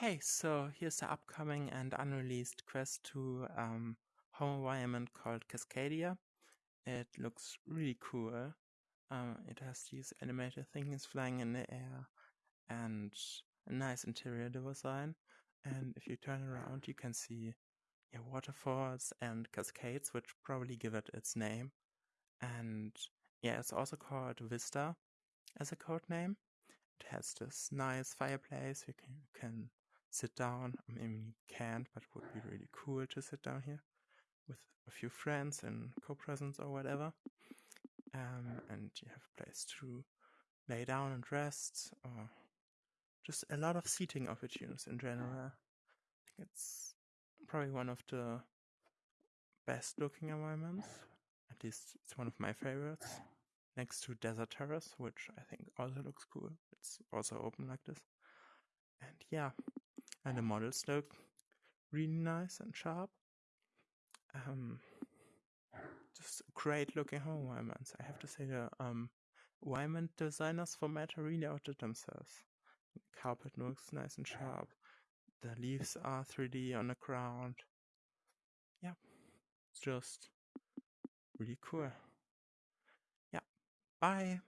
Hey, so here's the upcoming and unreleased Quest 2 um, home environment called Cascadia. It looks really cool. Um, it has these animated things flying in the air and a nice interior design. And if you turn around, you can see yeah, waterfalls and cascades, which probably give it its name. And yeah, it's also called Vista as a code name. It has this nice fireplace. You can, can sit down. I mean, you can't, but it would be really cool to sit down here with a few friends and co-presence or whatever. Um, and you have a place to lay down and rest, or just a lot of seating opportunities in general. I think it's probably one of the best looking environments. At least it's one of my favorites. Next to Desert Terrace, which I think also looks cool. It's also open like this. And yeah, and the models look really nice and sharp. Um, just great looking home environments. I have to say the um, environment designers for Meta really outdid themselves. The carpet looks nice and sharp. The leaves are 3D on the ground. Yeah, it's just really cool. Yeah, bye.